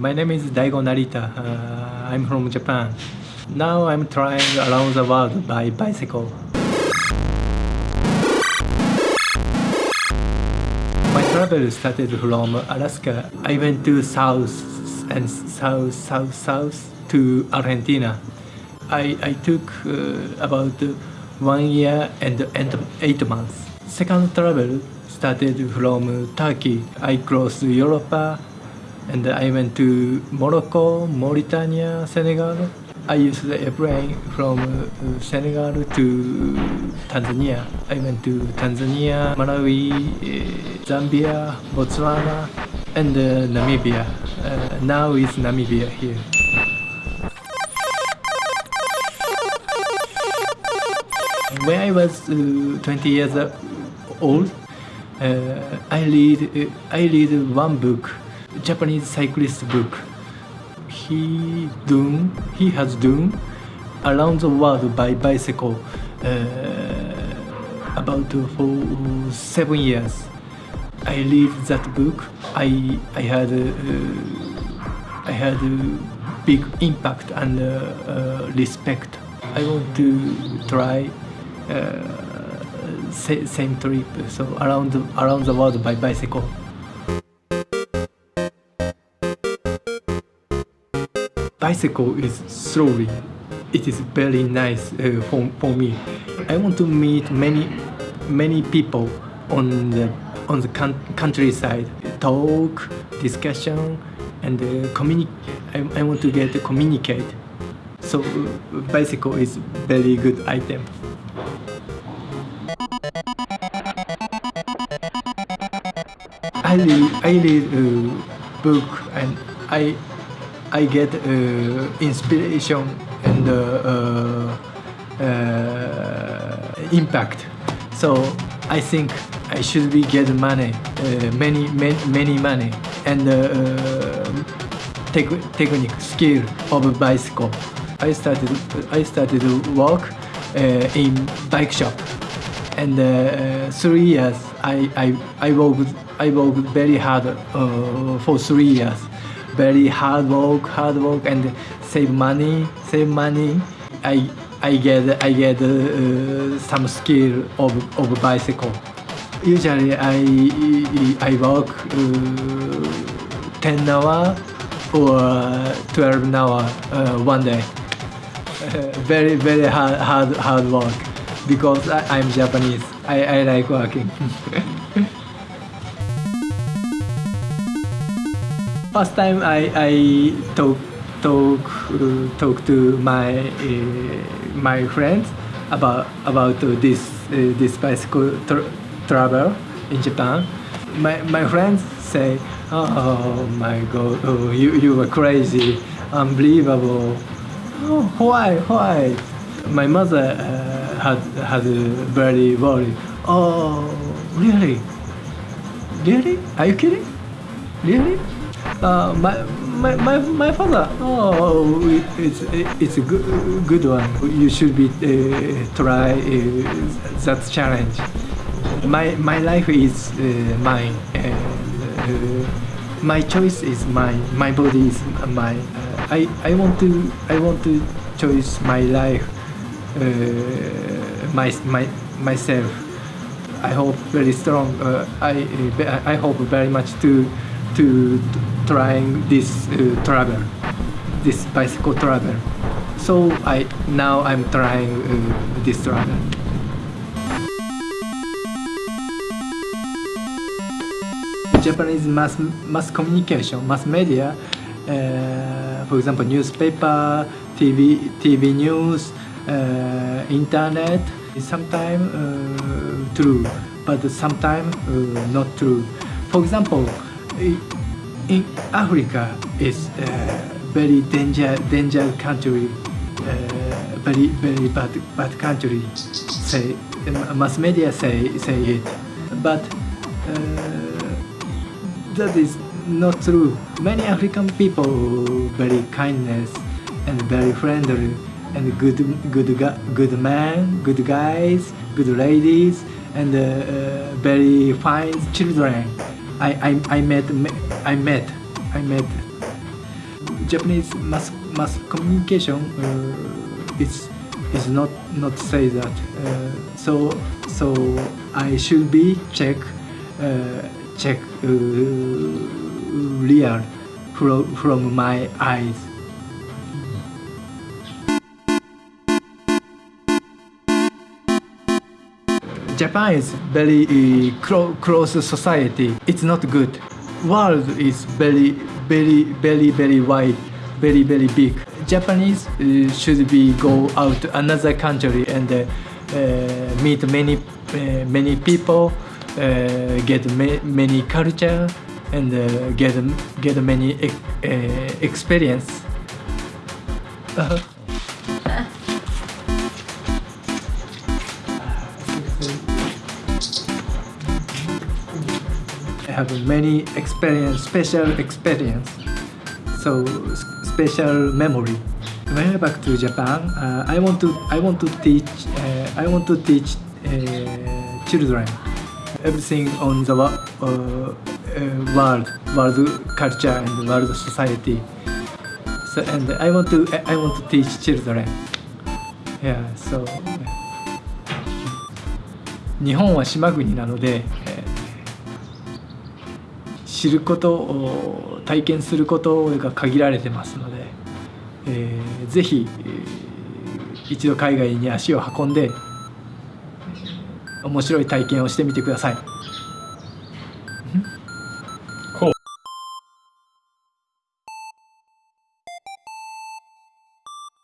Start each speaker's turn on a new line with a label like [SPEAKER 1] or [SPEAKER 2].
[SPEAKER 1] My name is Daigo Narita. Uh, I'm from Japan. Now I'm trying around the world by bicycle. My travel started from Alaska. I went to south and south, south, south to Argentina. I, I took uh, about one year and, and eight months. Second travel started from Turkey. I crossed Europe and I went to Morocco, Mauritania, Senegal. I used the airplane from uh, Senegal to Tanzania. I went to Tanzania, Malawi, uh, Zambia, Botswana, and uh, Namibia. Uh, now is Namibia here. When I was uh, 20 years old, I read I read one book, Japanese cyclist book. He done he has done around the world by bicycle uh, about for seven years. I read that book. I I had uh, I had a big impact and uh, uh, respect. I want to try uh, same trip, so around around the world by bicycle. Bicycle is slowly. It is very nice uh, for, for me. I want to meet many many people on the on the coun- countryside. Talk, discussion, and uh, communicate. I, I want to get to communicate. So uh, bicycle is very good item. I read, I read a book and I I get uh, inspiration and uh, uh, impact. So I think I should be get money, many, many many money and tech, technique skill of bicycle. I started I started work in bike shop and uh, three years I, I, I worked I worked very hard uh, for three years very hard work hard work and save money save money I I get I get uh, some skill of, of bicycle usually I I work uh, 10 hour or 12 hour uh, one day very very hard hard hard work because I, I'm Japanese. I, I like working. First time I, I talk talk uh, talk to my uh, my friends about about uh, this uh, this bicycle tra- travel in Japan. My my friends say, "Oh my God, oh, you you were crazy, unbelievable. Oh, why why?" My mother. Uh, had had very worried. Oh, really? Really? Are you kidding? Really? Uh, my, my, my, my father. Oh, it's it's a good good one. You should be uh, try uh, that challenge. My my life is uh, mine. And, my choice is mine. My body is mine. I I want to I want to choose my life uh, my, my, myself. I hope very strong. Uh, I I hope very much to to trying this uh, travel, this bicycle travel. So I now I'm trying uh, this travel. Japanese mass mass communication, mass media, uh, for example, newspaper, TV, TV news, uh, internet sometimes uh, true, but sometimes uh, not true. For example, in Africa is a very danger danger country, very very bad bad country. Say mass media say say it, but that is not true. Many African people very kindness and very friendly and good good good man, good guys, good ladies, and uh, uh, very fine children. I, I, I met I met I met Japanese mass mass communication uh, is is not not say that. Uh, so so I should be check uh, check uh, real from from my eyes. Japan is very uh, clo- close society. It's not good. World is very, very, very, very wide, very, very big. Japanese uh, should be go out to another country and uh, uh, meet many, uh, many people, uh, get ma- many culture, and get get many uh, experience. Uh-huh. Have many experience, special experience, so special memory. When I back to Japan, uh, I want to I want to teach uh, I want to teach uh, children everything on the wo- uh, uh, world, world culture and world society. So and I want to I want to teach children. Yeah, so. 日本は島国なので、知ることを体験することが限られてますので、えーぜひ、一度海外に足を運んで面白い体験をしてみてください。